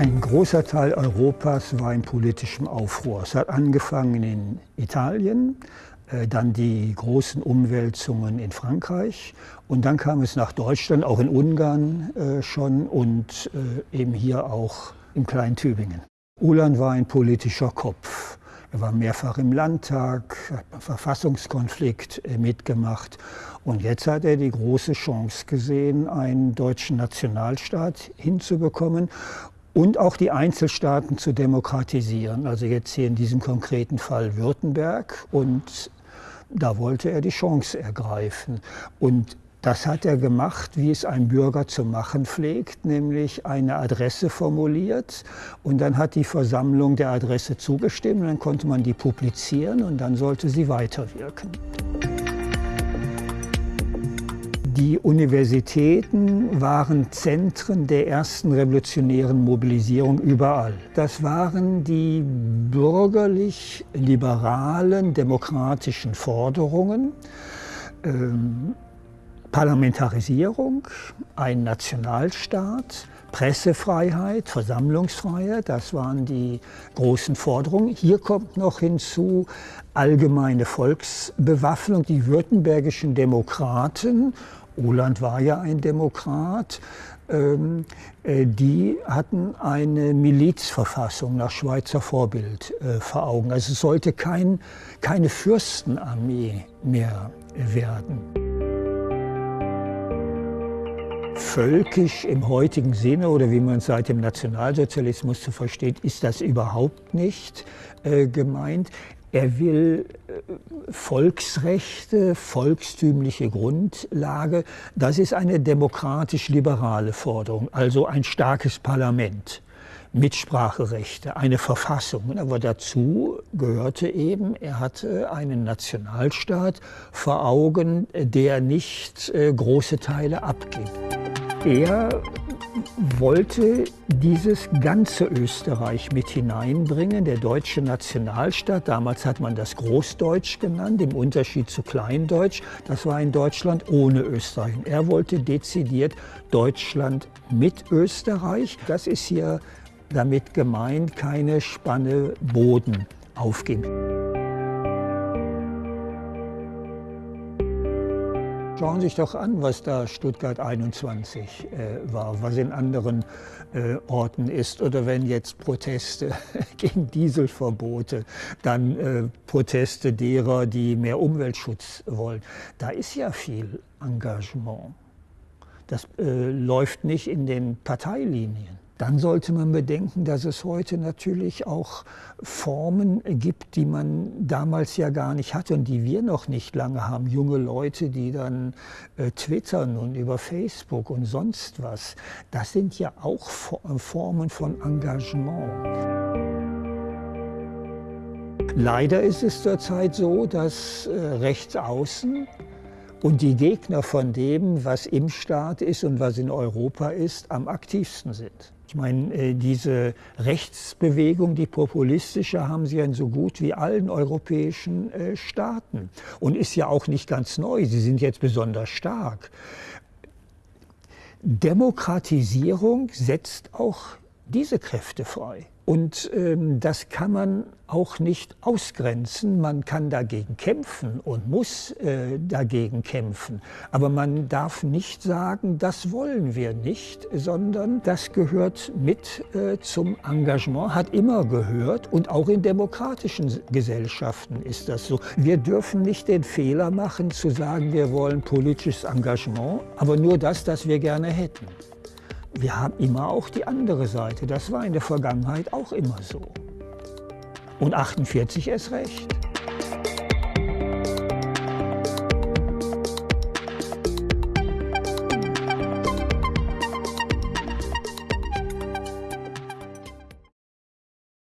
Ein großer Teil Europas war in politischem Aufruhr. Es hat angefangen in Italien, äh, dann die großen Umwälzungen in Frankreich und dann kam es nach Deutschland, auch in Ungarn äh, schon und äh, eben hier auch im kleinen Tübingen. Ulan war ein politischer Kopf. Er war mehrfach im Landtag, hat einen Verfassungskonflikt mitgemacht. Und jetzt hat er die große Chance gesehen, einen deutschen Nationalstaat hinzubekommen und auch die Einzelstaaten zu demokratisieren. Also jetzt hier in diesem konkreten Fall Württemberg. Und da wollte er die Chance ergreifen. Und das hat er gemacht, wie es ein Bürger zu machen pflegt, nämlich eine Adresse formuliert und dann hat die Versammlung der Adresse zugestimmt, dann konnte man die publizieren und dann sollte sie weiterwirken. Die Universitäten waren Zentren der ersten revolutionären Mobilisierung überall. Das waren die bürgerlich-liberalen demokratischen Forderungen. Ähm, Parlamentarisierung, ein Nationalstaat, Pressefreiheit, Versammlungsfreiheit, das waren die großen Forderungen. Hier kommt noch hinzu allgemeine Volksbewaffnung. Die württembergischen Demokraten Oland war ja ein Demokrat. Ähm, äh, die hatten eine Milizverfassung nach Schweizer Vorbild äh, vor Augen. Also es sollte kein, keine Fürstenarmee mehr werden. Völkisch im heutigen Sinne oder wie man es seit dem Nationalsozialismus zu versteht, ist das überhaupt nicht äh, gemeint. Er will äh, Volksrechte, volkstümliche Grundlage. Das ist eine demokratisch-liberale Forderung, also ein starkes Parlament. Mitspracherechte, eine Verfassung. Aber dazu gehörte eben, er hatte einen Nationalstaat vor Augen, der nicht äh, große Teile abgibt. Er wollte dieses ganze Österreich mit hineinbringen, der deutsche Nationalstaat. Damals hat man das Großdeutsch genannt, im Unterschied zu Kleindeutsch. Das war in Deutschland ohne Österreich. Er wollte dezidiert Deutschland mit Österreich. Das ist hier damit gemeint, keine Spanne Boden aufgeben. Schauen Sie sich doch an, was da Stuttgart 21 äh, war, was in anderen äh, Orten ist. Oder wenn jetzt Proteste gegen Dieselverbote, dann äh, Proteste derer, die mehr Umweltschutz wollen. Da ist ja viel Engagement. Das äh, läuft nicht in den Parteilinien. Dann sollte man bedenken, dass es heute natürlich auch Formen gibt, die man damals ja gar nicht hatte und die wir noch nicht lange haben. Junge Leute, die dann äh, twittern und über Facebook und sonst was. Das sind ja auch Formen von Engagement. Leider ist es zurzeit so, dass äh, rechts außen und die Gegner von dem, was im Staat ist und was in Europa ist, am aktivsten sind. Ich meine, äh, diese Rechtsbewegung, die populistische, haben sie in so gut wie allen europäischen äh, Staaten. Und ist ja auch nicht ganz neu, sie sind jetzt besonders stark. Demokratisierung setzt auch diese Kräfte frei. Und ähm, das kann man auch nicht ausgrenzen. Man kann dagegen kämpfen und muss äh, dagegen kämpfen. Aber man darf nicht sagen, das wollen wir nicht, sondern das gehört mit äh, zum Engagement, hat immer gehört. Und auch in demokratischen Gesellschaften ist das so. Wir dürfen nicht den Fehler machen, zu sagen, wir wollen politisches Engagement, aber nur das, das wir gerne hätten wir haben immer auch die andere Seite. Das war in der Vergangenheit auch immer so. Und 48 erst recht.